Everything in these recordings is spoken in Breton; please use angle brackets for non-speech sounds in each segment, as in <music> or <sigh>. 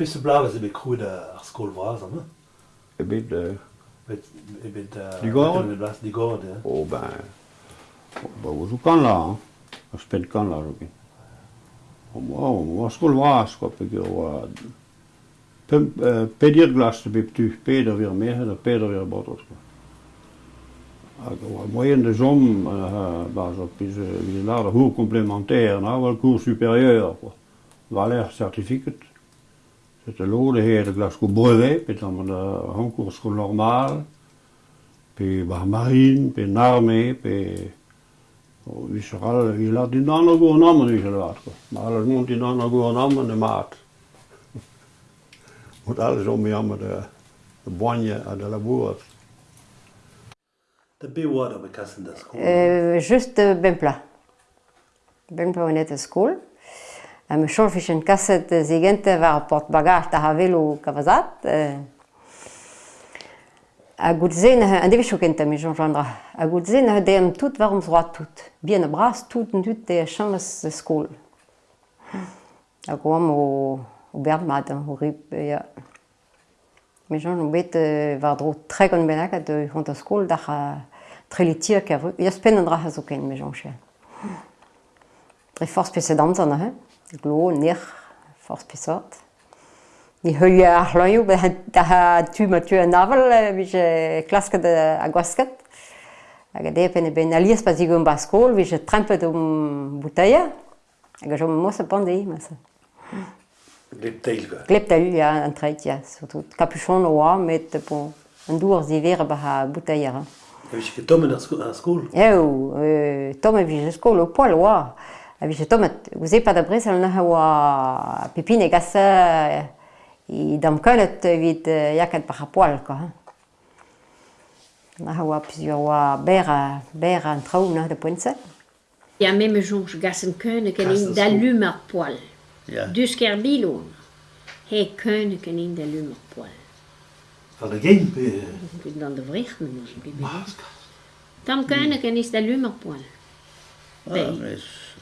Pisseblave se bet kroet ar skol vras an Je Uh, ebet... je uh, Digor? Oh, ben... Kan la, hein. Kan la, roke. Oh, skol vras, kwa pek pedir glas te be tu, peder vir mehe, da peder vir botot, kwa. Hag moyen de zom, uh, ba zo pise, na, superieur, certificat. C'était l'eau de hier, glasco brevet, puis dans mon concours school normal, puis bah marine, puis l'armée, puis vi så kallar vi la din annan går namn vi så vart. Men alla någon din annan går namn är mat. Och alla som jag de, de bonje eller la boat. Da be what of a cousin that's cool. Euh juste ben plat. Ben plat on était school. me chorfich en kaset zegente war portbagaj da ha velo kavazat. A goutzen, an devezh okenta me Jean jandra, a goutzen a deem tout war ums roat tout. Bien a bras tout en dut e chanlas skol. A goam o, o berdmad, o rip, ya. Me Jean on bet war dro tre gant benak a de hont a skol da ha trelitir ka vrug. Ya spen an dra ha zo ken me Jean chen. Tre force pesedant an ha. glo, nech, forz pesat. Ni heuio ar loio, da ha tu ma tu an aval, vije klasket a gwasket. Hag a depen e ben alias pa zigo ba skol, vije trempet om bouteille. Hag a jom mos a pandei, mas. Gleptel, ga? Gleptel, ya, an trait, ya. Surtout capuchon oa, met bon, an dour ziver ba ha boutaia. Ha vije ket tomen ar skol? Eo, tomen vije skol o poal oa. a vije tomet gouze pa da brez al naha oa pepine gasa i damkanet evit yaket par apoal ko. Naha oa pizio oa ber, ber an traoù naha da poenset. Ya meme jonge gasen keunek en in da lumar poal. Ja. Dus ker bilo. He keunek ken in da lumar poal. Van de geen pe... Dan de vricht men. Dan keunek ken is da lumar poal. Ah,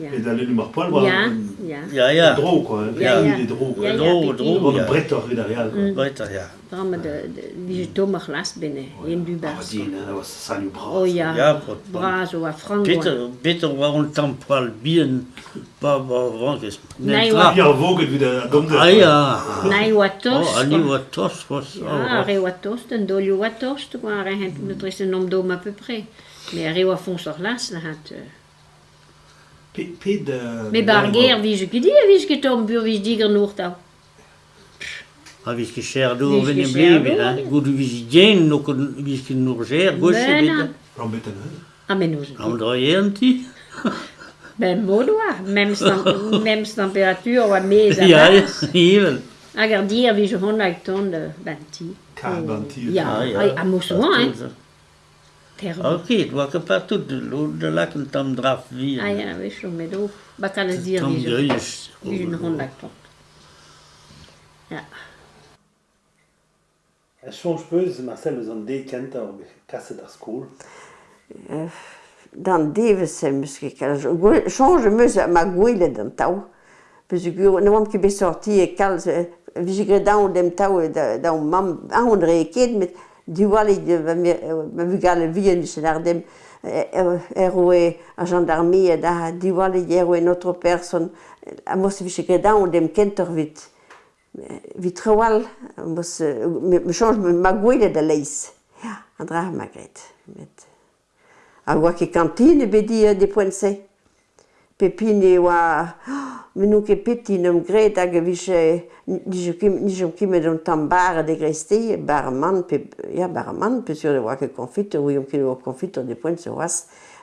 Et d'aller le mar poil, voilà. Ja, ja. Dro, quoi. Ja, ja. Dro, dro, dro. Wat een bretter in daar, ja. Bretter, ja. Dan met de, die domme glas binnen, in Dubas. Oh, die, dat was Sanju Bras. Oh, ja. Ja, Bras, of Frank. Bitter, bitter, waarom dan poil bien, pas waarom is. Nee, wat. Ja, wogen wieder, komt er. Ah, ja. Nee, wat tos. Oh, ali wat tos was. Ja, re wat tos, dan doli wat tos, toen waren het, dat is een omdom à peu près. Mais arrive à fond sur glace, là, Pe, pe de... Me bar ger vije kudi a vije ket om bur vije diger nour tau. A vije ket cher dour ven em bleu bet. Gout vije dien, no kon vije ket nour ger, goshe bet. Ben, An bet an eus? An ben eus. An droye an ti? <laughs> Ben mod oa, mems <laughs> temperatur oa mez a mars. Ya, even. Hag ar dir hon lak ton, de banti. Ka, ben. Ya, a mo soan, hein? terme. Ok, doa que partout de l'eau de lac un tam draf vi. Ah ya, oui, chou, mais d'eau, bat a dire vi. Tam gris. Vi un hon lac tant. Ja. Er chonj peus, Marcel, eus an dei kent ar kaset ar skol? Dan devese em kal change kalz. Chonj meus ma gwelet an tau. Peus gur ne oamp ket be sorti e kalz, vizigre daou dem tau, da mam, a hon re ket, met diwali ma vugale vien se ardem eroe a gendarmerie da diwali eroe notre person a mos vi che da on dem kenter vit. Vitrawal mos me change ma gouile da leis. Andra magret met. A oa ket kantine bedi de poense pepine oa... <gasps> Menou ket peti n'em gret hag e vise... Nijom kimet an tam bar de grestei, bar man, pe, ya bar man, pe sur de oa ket konfit, ou yom ket oa konfit, de poent se oaz,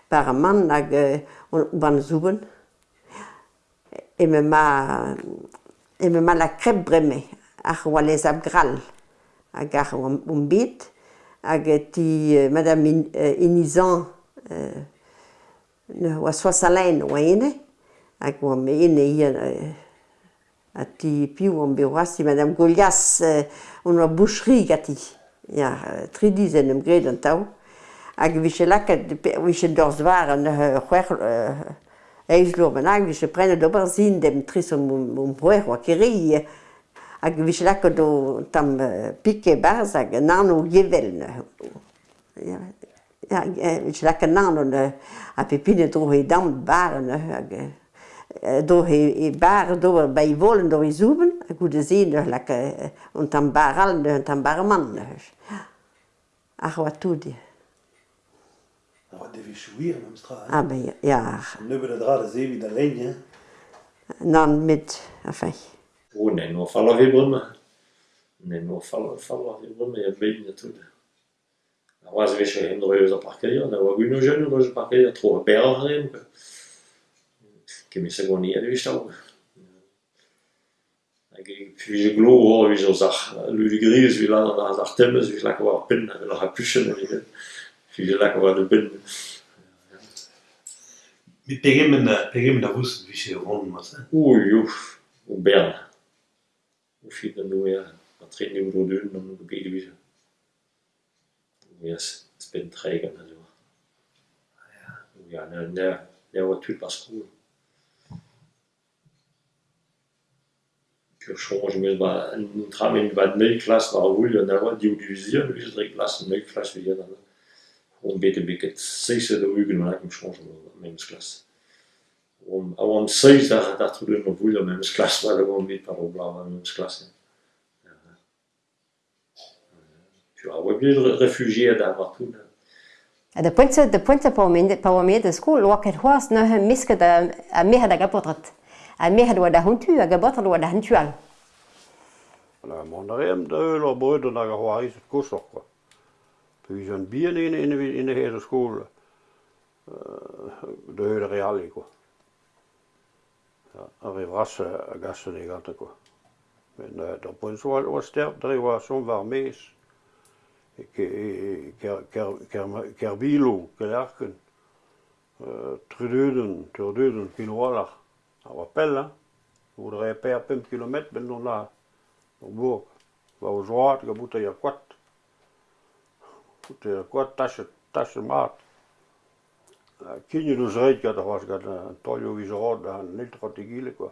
bar man hag on ban zouben. E me ma... E me ma la krep breme, ar oa les ap gral, hag ar oa bit, hag ti, madame Inizan, oa wa alain oa ene, hag oa me ene ian a ti piou an beo madame Golias, on oa boucherie gati, ya, tri dizen em gred an tao, hag vise laket, vise dorz var an c'hwer, eiz lour ben hag, vise prene d'ober zin dem tris om c'hwer wa keri, hag vise laket do tam pike barz hag nan o gevel, Ja, je lak an an a pepine dro he dam baren do he bar do bei volen do zuben a gute sehen der lak und am baral und am barman ach wat tu di wat de schwier am stra. ah ben ja nu be de draad ze wie de lenje nan mit enfin Oh, nee, no Faller wie brumme. Ne no Faller, Faller wie brumme ja, bin ich natürlich. Развешаем двое за паркадир, на вагину жену даже паркадир, трое берем, кеми сегони едвишал. Puis je glo or vi zo zach ludigris vi lan an zach temmes vi lak war pin vi lak puchen vi gen. Puis je lak war de pin. Mit pegemen pegemen da wus vi se. Ui uf, nu. Het Spinträger und so. Ja, ne, der, der Typ was cool. je mais bah, nous travaillons bah, de klas war roule on a die division lui c'est klas une klas wie dann und bitte bitte sechs der üben mal im change même klas on on sechs da da tu le roule même klas war le bon mit par au blanc même klas Tu vois, on plus réfugié tout. partout. Da pointe da pointe pa omen pa omen da skol wa ket hwas na ha miske da a meha da gapotrat a meha da da huntu a gapotrat wa da huntual na mondarem da öl og brød og nakker hår i sit godsokra på vi sådan bierne inde inde inde her til skole da øl real ikke ja og vi var gassen ikke alt det men der på en så var stærkt der var som var mest ker bilo, kelarken, trudeuden, turdeuden, kinoalach, a oa pell, hein, ou dre per 5 km ben non la, o bourg, va o joat, ga bouta ya kwat, bouta ya kwat, tache, tache mat, Kinyo eus reit gant a c'hoaz gant an tolio vizorod an eltrot e gile, quoi.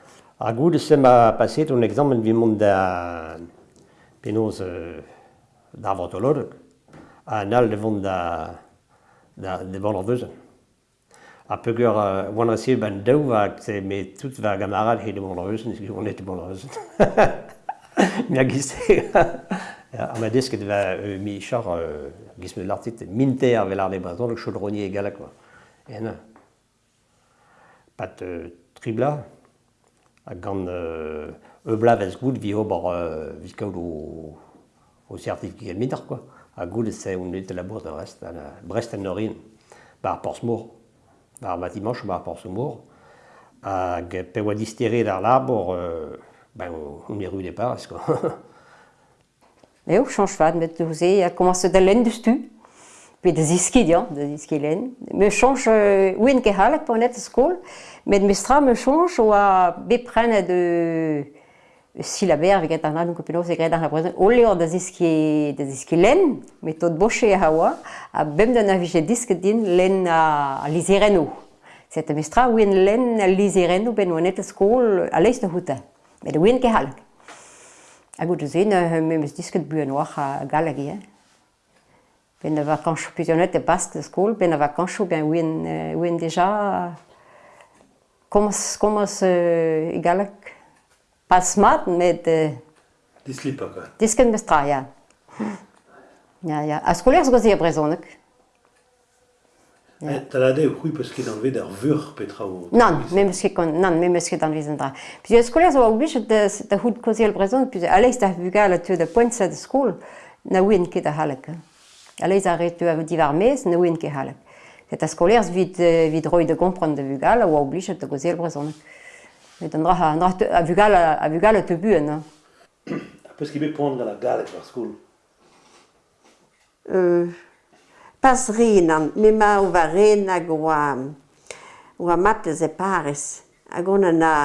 A goud se ma passet un examen vi mont da penoz euh, da vantolorg, a nal de vont da, da de bon veuzen. A peugeur uh, wan rasir ben daou va se me tout va gamarad he de bon veuzen, si on était bon Mi Mia giste. <laughs> a ma desket va euh, mi char euh, gisme l'artit minter vel ar de brazon, le chaudronnier egal quoi. Et non. Pat euh, tribla. a gant euh, eublav gout vi ober euh, viskaout o, o certificat mitar, quoi. A gout ez e un la bourse de rest, à la, Brest en Norin, bar Porsmour, bar Matimanche, bar Porsmour, hag pe oa distere d'ar labor, euh, ben, on e rue départ, quoi. Eo, change fad, met douze, a komanse da lenn deus tu. pe da ziskidian, da ziskilen. Me chanj euh, ouen ke halak pa net skol, met me stra me chanj oa bepren de silaber veget ar adun kopinoz e gred la prezen, o leo da ziski, da ziski len, met tot boche e hawa, a bem da navije disket din len a, a lizereno. Zet me stra ouen len a lizereno ben oa net skol a leiz da houta. Met ouen ke halak. Hag o deus en, me meus disket buen oa a galagi, eh? Ben a vakantoù pizionet e bask de skol, ben a ou ben win euh, ouen deja komos, komos euh, galak pas smart, met... Euh, slipper quoi. Disken bestra, ja. ja, ja. A skolers gozi a brezonek. Ja. Da la de c'hui parce qu'il anvez d'ar vur petra o... Non, même meus ket kon, nan, me meus ket anvez dra. Puis a skolers oa oblijet de de hout kozi al brezon, puis allez leiz da vugal a teu de pointsa de skol, na win ket a halak. Hein. Alez a retu a divarmez ne ouen ket halak. Eta skolers vid, vid roi de gompran de vugal, oa oblijet da gozel brezon. Met an draha, an draha a vugal, a vugal a te buen. A peus kebe pont gant a galek war skol? Euh, pas renan, me ma o va ren hag oa, oa matez e pares. Hag on an a,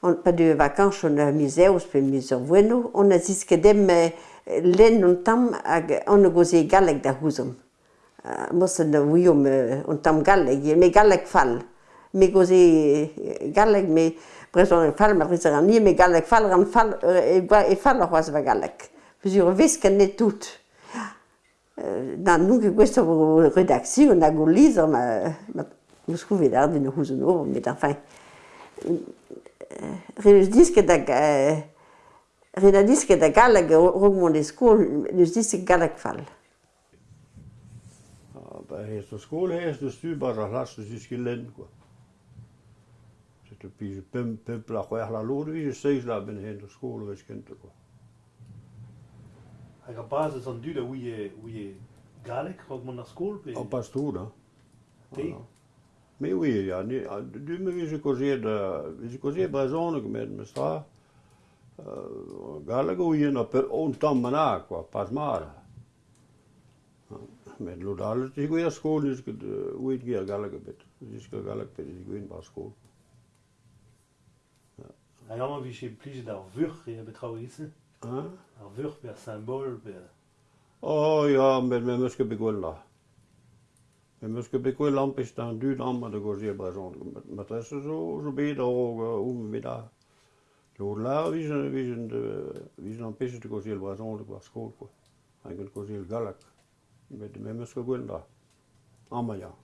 on pa de vakans, on a museus, pe museur bueno, on a ziskedem... Euh, lenn tam ag on an goze galleg da houzom. Mosen da ouiom an tamm galleg, me galleg fall. Me goze galleg, me preson fall, ma brezer an ni, me galleg fall, ran fall, e fall ar va galek Peus ur net tout. Da nunc e gwest o redaksio, na go lizer, ma eus kouvet ar din houzon or, met enfin. Reus disket hag... Ret a diske da galak rogmont e skol, neus disek galak fall. Ba hest o skol hest eus tu bar a hlas eus diske lenn, quoi. Setu pij pem pem la c'hwer la lod vi eus seiz la ben hen o skoul eus kente, quoi. Hag a baz eus an du da ouie, ouje galak rogmont ar skol pe... An pas tout, da. Te? Me oui, du me vez e da, vez e koziet med met me stra. Galega galago yen a per on tam mana qua pas mar men lo dal ti go ya skol is go wit ge galago bet is go galag per is go in ba skol. A yama vi she plis da vur e betraouis hein? A vur per symbol per oh ja men men muske begolla Men man ska bli kvar lampistan, du dammar det går zebra sånt. Men det är så, så blir det och umvidda. jour-là, vi sen, vi sen, vi sen on pistetty, kun siellä vaan oli kuas kulku. Ainakin kun siellä galak. Me emme myöskään kuinka ammajaa.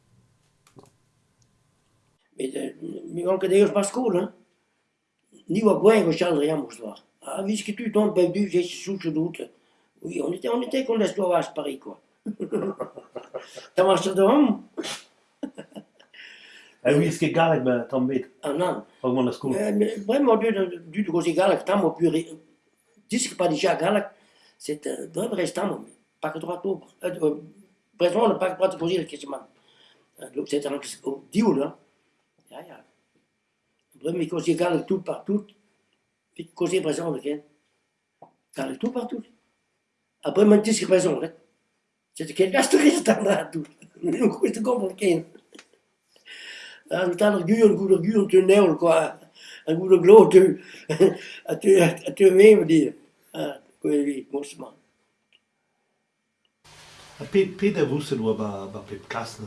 Mitä, onko kuulla? Jammus vaan. Ah, ce que tu tombes perdu, j'ai sous ce doute. Oui, on était, on était qu'on laisse toi à Paris, quoi. <laughs> T'as marché de homme en wie iske galek tam bet? Pak na du du gozi galek tam o puri. Disk pa dija galek, c'est vraiment restam pak droit obre. Euh, euh, présent le pak droit gozi kesman. Donc c'est un diul. Ja ja. Vraiment gozi galek tout partout. Puis gozi présent le ken. Galek tout partout. Après, man disk présent, c'est quel gastriste en a tout. Nous, c'est compliqué. Alt ar gur, gour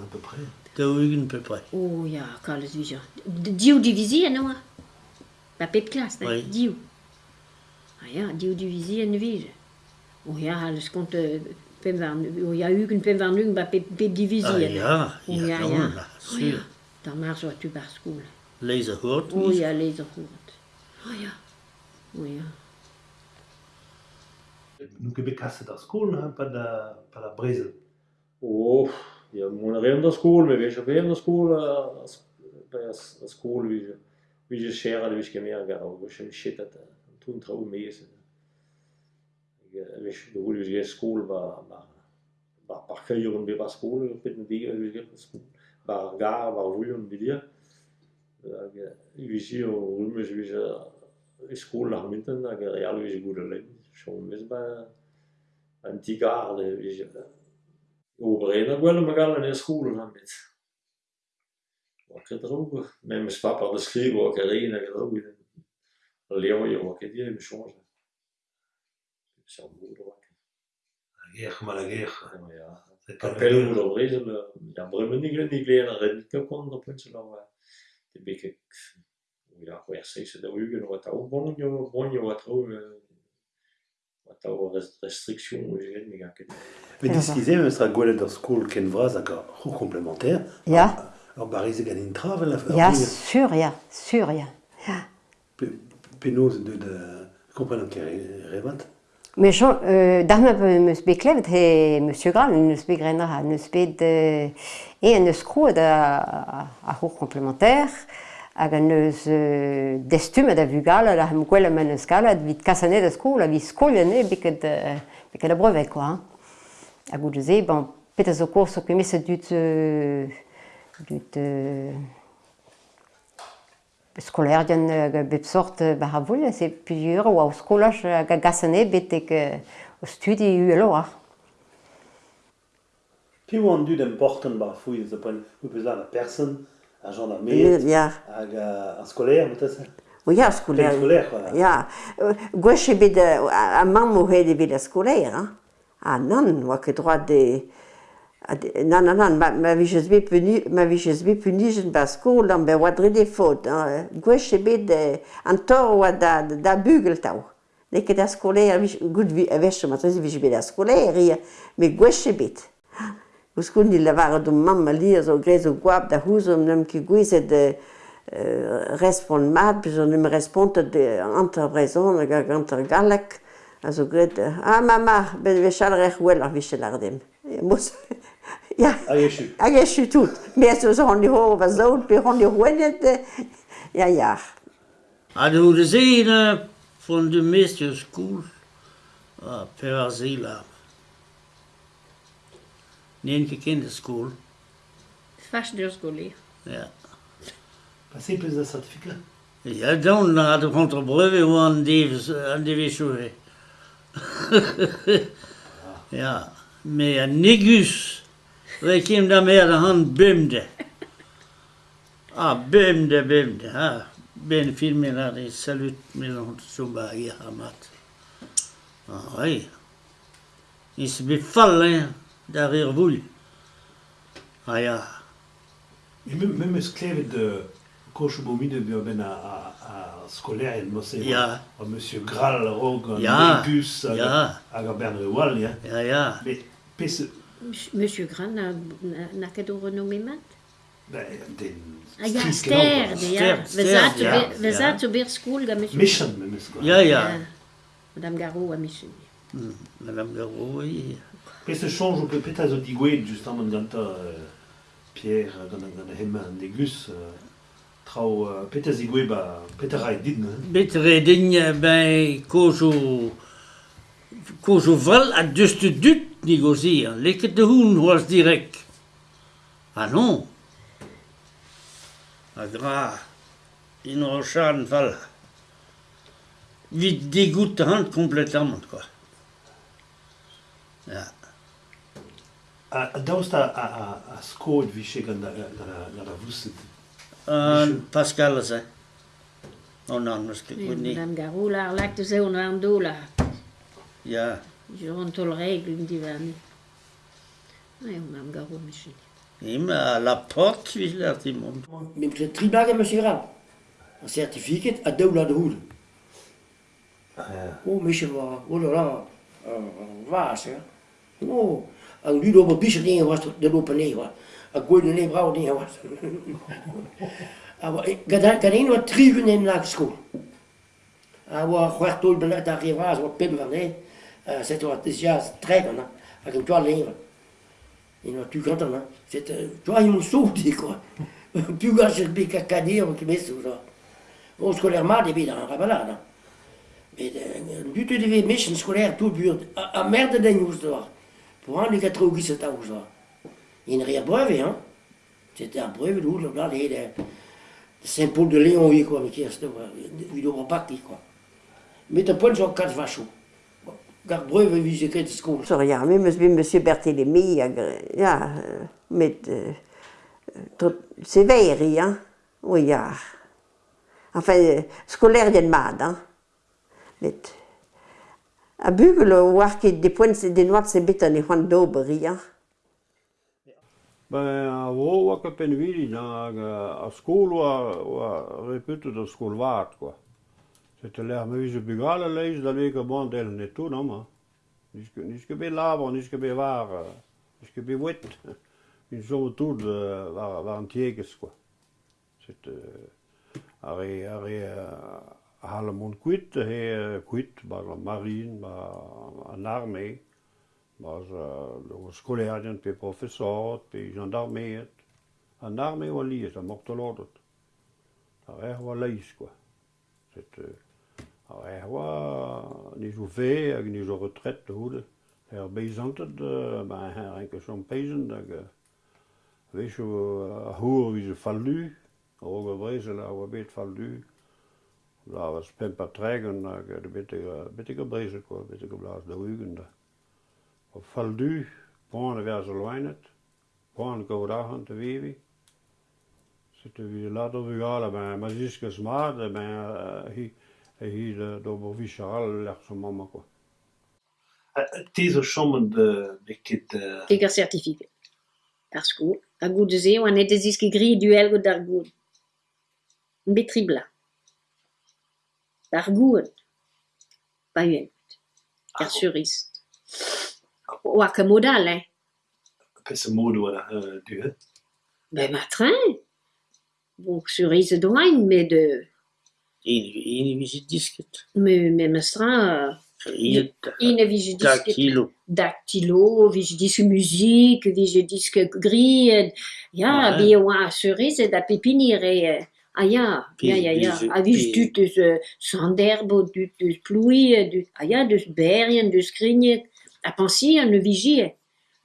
à peu près Da ugen, peu près. Oh, ya, kalles vija. Diu divisi. E ba oui. diu. Diu divisi. Oh ja, alles kont, euh, pem van, oh ja, ugen, van ba divisi. E. Da mar zo tu bar skoul. Leiz a hort O ya, leiz a hort. O ya. O que Nuk e bet kaset ar skoul, ha, pa da, pa da brezel. Oh, ja, mon a ream da skoul, me vech a ream da skoul, a skoul, vije, vije shera, da vich kemer gar, vich em shetat, tun trao mese. Vich, da vich skoul, ba, ba, par kreieren be ba skoul, pet ne dege, vich skoul. Balgar, Bagulho, não diria. Visie rumes vise skoler minten a real vise gure le. Chom mes ba an tigar le vise. Obrena gwell ma gaan naar school han mit. Wat ket droge. Mijn papa de skrive og Karina in. droge. Leon jo ma ket die me change. Som moeder. Geer, maar geer. Kapelloù ur obrez, ya bremennig len digler a rednik eo kont an poent seulañ oa te beket oa c'hwec'h-seizh ha daou-ugent oa taou boan eo oa traoù oa taou restriksioù ugent met gar ket. Met diskize em eus tra gwelet ur skoul ken vras hag c'hour komplementer. Ya. Ur barize gant in travel a Ya, sur ya, sur ya. Penaos deud komprenan ket revat Mais je euh, da ma meus bet klevet he monsieur Graal, neus bet grenra, neus bet euh, e an eus kroet a, a, a komplementaire, hag an eus euh, destum da vugal, la hem gwell am an eus vit kasanet a skol, a vit skol beket, euh, beket a brevet, quoi. Hein. Hag bon, pet a zo kourso kemet se dut, euh, dut euh, skolerdien bet sort bar ha voul, se piur oa o skolaj ga gasane betek o studi ueloar. Pi an dud important bar fouil ze poen ou peus la person, a gendarmet, hag a skolaire, moutas? Oui, a skolaire. skolaire, quoi. Ya, gweche bet a mam o c'hed bet a skolaire, hein. Ah non, oa ket droit de... Nan, nan, nan, ma, ma vijez bet puni, ma vijez bet puni jen ba skol an be oadre de hein. Gwech e bet an tor oa da, da bugel tau. Leket a vich, gout vi, a vech, ma trezi vijez bet a skole, eri, me gwech e bet. Gouskoun di la vare d'um mamma li, a zo grez o gwab da houzom, nem ki gwezet de... Euh, respond mat, puis on me respond de anterbrezon, anter galak, a zo gret, ah mama, ben vechal rech wel ar vichel ar dem. <laughs> Ja. Hag e chu tout. Me zo zo an ho va zout pe an hoet. Ja ja. A do de zene von de meeste school a per zila. Neen ke kinderschool. Fach de skool. Ja. Passez plus de certificat. Ja, dan na de hoe aan die aan die divisure. ja, maar a negus. Vi kim där med och han bimde. A bimde bimde ha. ben filmen hade salut mellan som bara i Ah, Oj. Ni se befallen derrière vous. Ah ja. Et même, même esclave de Kochobomine ben a a a scolaire en Mosé. Ja. À Monsieur Graal, Rogue, ja. Nimbus, ja. à, à Bernard Wall. Ja, ja. Mais, pisse, Monsieur Gran n'a n'a ket o renommé mat Ben, den... Ya, ster, ya. Vezat o ber skoul ga monsieur. Mission, me meus Ya, ya. Madame Garou a mission. Madame Garou, oui. Pe se change o pe pet a zo digwet, justement, ganta Pierre, gant gant hemañ an degus, trao pet a zigwe ba pet a raet din. Bet raet din, ben, kozo... kozo val a deust dut négocier. Leket de hun oas direk. Ah non A gra, in o chan fall. Vite dégoûte hand complètement, quoi. Ja. A, a daoust a, a, a, a skoet vise gant da, da, da, da vusset? An Pascal a se. Non, nan, meus ket gounet. Nan garoul ar lak te an dola. Ja. ג'רונטולרג עם die היום גם גרוע משלי. אמא, על הפורט שילדתי מום. מבחינת טריבאגה מסירה. הסרטיפיקט עדו לדהול. הוא מי שבא, הוא לא רע, Oh, הוא, nu door mijn biezen dingen was, de lopen nee was. Ik gooi de nee brouw dingen was. Ik had alleen wat drie uur in de school. Ik was gewoon door de dag, ik was. situația străină, pentru că limba. Ino tu canta, né? Você tu ai um sou de quoi. Più gache bi cacadie qui mes ou là. Au scolaire mal des bidan rabala, né? Mais du tu devais mission scolaire tout bur a ah, ah, merde de news là. Pour un les quatre ou qui c'est à ou là. Il rien breve hein. C'était un breve où là les Saint-Paul de Léon oui quoi mais qui est ce vidéo parti quoi. Mais t'as pas le genre quatre vachos. Gar breuve vise ket skol. So ja, mi meus bin monsieur Berthélémy, ja, met euh, tot severi, hein, Oui ja. Enfin, scolaire den mad, hein. Met a bugel war ket de points de des se betan e c'hoant d'oberi, hein. Ben, a vo oa na penvili, a skol oa repetet a skol vart, quoi. C'était l'air meuse bugal leiz da le que bon del ne tout non ma. Niske niske be labre, niske be var, niske be wet. <laughs> Une chose tout de var var antier quoi. C'est arré arré à le monde quit et quit par la marine, par en armée, par le scolaire, puis professeur, puis gendarmerie. En armée, on lit, ça mort l'autre. Ça rêve, quoi. C'est Ya oa, nizou fe ni jo retret houl. Er beizantet, ba her enke chom peizen hag vecho a hour viz fallu, rog a brezel a oa bet fallu. Da was spem pa tregen hag de bitte a brezel ko, bitte a de da ugen da. O fallu, poan a verz a loinet, poan kaout achan te vevi. C'était vi la dovugal, ben ma ziskas mad, ben hi... i da dobro više, ali lär som mamma ko. Tizo de viktigt... Tiga certifikat. Ar sko, a goude ze oan e deziski gri du elgo dar goud. Betribla. Dar goud. Hein. Pa uent. Ar surist. Oa ke modal, eh? Pese modo oa du, eh? Ben matrin. Bon, surist doain, mais de... Invisibisket. Me, me mestra... Euh, Ine vije disk... Daktilo. Daktilo, vije disk muzik, vije disk grid. Ja, vi oa asurize da pepinire. Ah ja, ja, ja, ja. Ah, wie du dus uh, sanderbo, du euh, dus du, ah ja, dus bergen, dus krinje. A ah, pensien, ne vigie.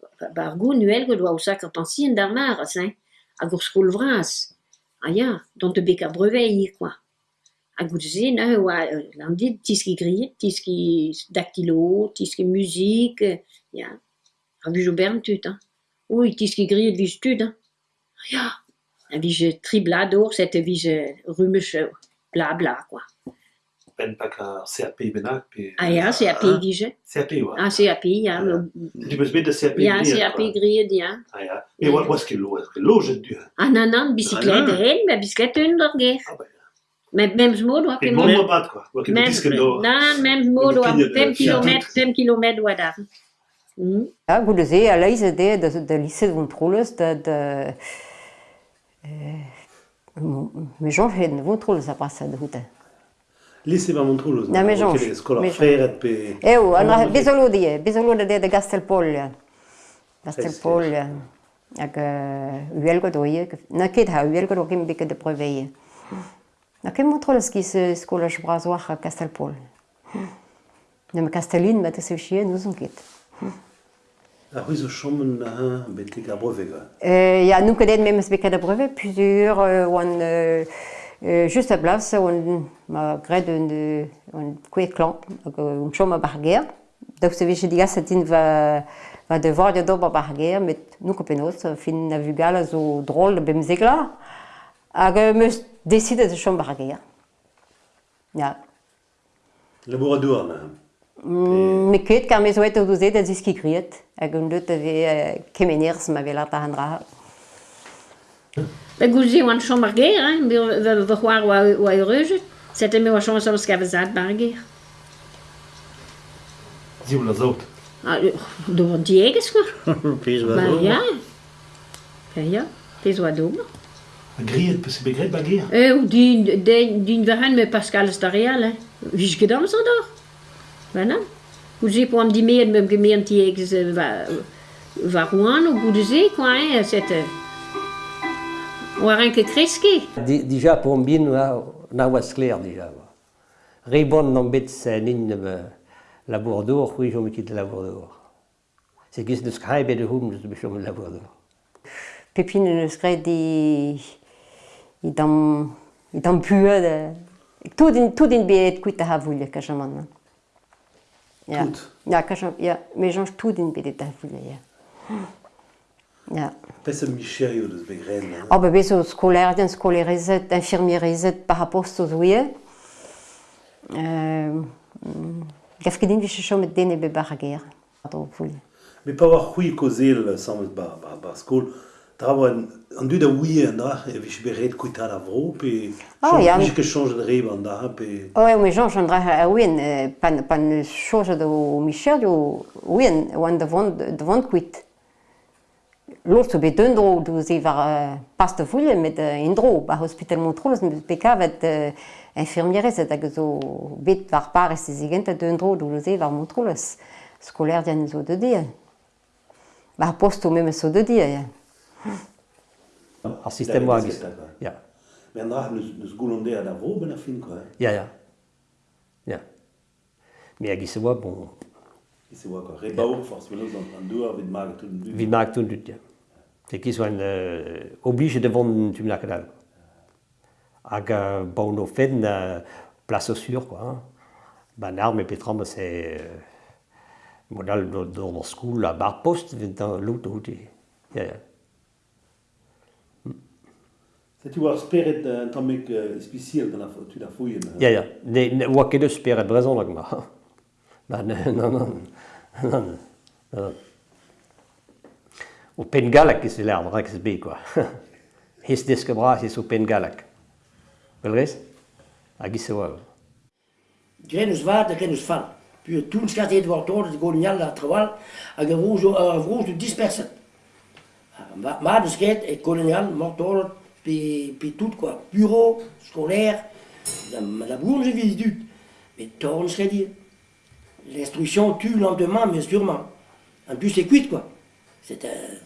Bah, bah, Bargo, nuelgo, doa usak a ah, pensien d'armar, hein. A gourskoul vras. Ah ja, dont te beka breveil, quoi aguzina huwa landid tiski griet, tiski daktilo, tiski musik, ja. Har vi jo bern tut, hein. Ui, tiski griet vis tut, hein. Ja, en vis triblador, cette vis rumeche, bla bla, quoi. Ben a CAP benak. Hein, ah ja, CAP dije. CAP, ja. Ah, CAP, ja. Du bes de CAP CAP griet, ja. Ah. Et wat was ke lo, was ke lo, je du. Hein? Ah, nan, nan, bicyclette, ah, bicyclette under, Memsmodo a fait Memsmodo bat quoi. Memsmodo a tem kilometro, tem kilometro a dar. Ja, gut, das ist eine Idee, dass der Lisse von mais Jean fait de vos Trolles à part ça de route. Lisse va mon Trolles. Na, mais Jean. Que escola fera pe. Eu, ana bisogno di, de de Castelpollia. Castelpollia. Ak uelgo doie, na kid ha uelgo dokim bikke de. Da ket montrolez ki se skolaj braz war a me Ne'm Kastelin bet se chien on ket. A c'hwez o chommen na ha betek ar breve ga? Ya, nou ket eet memez beket ar breve, puzur, oan... Just a blavs on ma gred un un kwe klan un chom a barger da se veche digas tin va va devoir de dober barger met nou kopenoz fin navigal zo drôle bemzegla hag meus desidet e chom ar gea. Ja. Laboradour, ma. Mm, me ket kar me zoet o douzet da ziski kriet, hag un deut ave uh, kemeners ma velar pa handra. Da gouzi oan chom ar gea, hein, ve c'hoar oa eureujet, sete me oa chom sol skavazat bar gea. Ziv la zout. Do Dour diegez, quoi. <laughs> Pez oa dour. Ba, ya. Ba, ya. Pez oa dour. A griet, pe se begret bagir Eh, ou din, din, din verren me Pascal Starial, hein. Vij gedam am d'or. Vana. Ou ze po am di meet me gemeen ti ek va, va roan ou gout ze, quoi, hein, set... Oa ren kreske. Di, dija po am bin, na was skler, dija. Rebon non bet se nin la Bordeaux, oui, je me quitte la bourdour. Se giz de scribe de houm, de bechom la Bordeaux. Pepin neus kraibet di... i dam, i am puet. de... tout in, tout in bet kuit a ha vulle, ka jaman. Ja. Tout? Ja, ka jaman, ja. Me jange tout in bet a ha vulle, ja. Ja. Pes a micherio deus begren. Oh, be bezo skolerdien, skolerezet, infirmierezet par rapport aux zoie. Euh, Gaf ket din vise chomet dene be bar a ger. Adro vulle. Me pa war c'hui kozel samet ba, ba, ba skol. Da an, an dud da oui an da, e vich beret kouita ar vro, pe oh, ya. vich ket chanj an reb an da, pe... Oe, me chanj an dra a ouien, pan, pan chanj o Michel, yo ouien, oan da vant, da vant kuit. Lort o bet un dro, douz e var pas de voulie met en dro, ba hospital Montrolz, met pekavet uh, infirmierez, et hag zo bet var parez ez egent, et un dro douz e var Montreux, skolaire dian zo de dia. Ba posto memes zo de dia, ya. Ar sistem oa giz. Ja. Men dra neus goulondea da vro ben a fin, quoi. Ya, ya. Ya. Me a giz oa, bon... Giz oa, quoi. Re baour, forse, menos, an dour, vid mag tout dut. Vid mag tout dut, ya. Te giz oa euh, oblige de vond tu me la kadal. Hag baoun o fenn, euh, place sur, quoi. Hein. Ben ar, me petram, c'est... Euh, modal do school, a bar post, vint an l'autre, ja, ja. Setu war speret an tamek espisiel gant tu da fouien. Ja, ja. Ne, ne oa ket eus speret brezon lag ma. <laughs> Ba, ne, <laughs> non, non. Non, non. O pen galak ez vel ar drak ez be, quoi. <laughs> Hez deske bras hez o pen galak. Belrez? Hag iz oa. Gren eus vat, gren eus fan. Puis tout ce qu'a été de voir de Golignal, la Traval, avec un rouge, un rouge de 10. Ma, de skate, et colonial mort puis, tout quoi. Bureau, scolaire, la, bourge j'ai. Mais torn serait dire. L'instruction tue lentement, mais sûrement. En plus, c'est cuite, quoi. C'est un...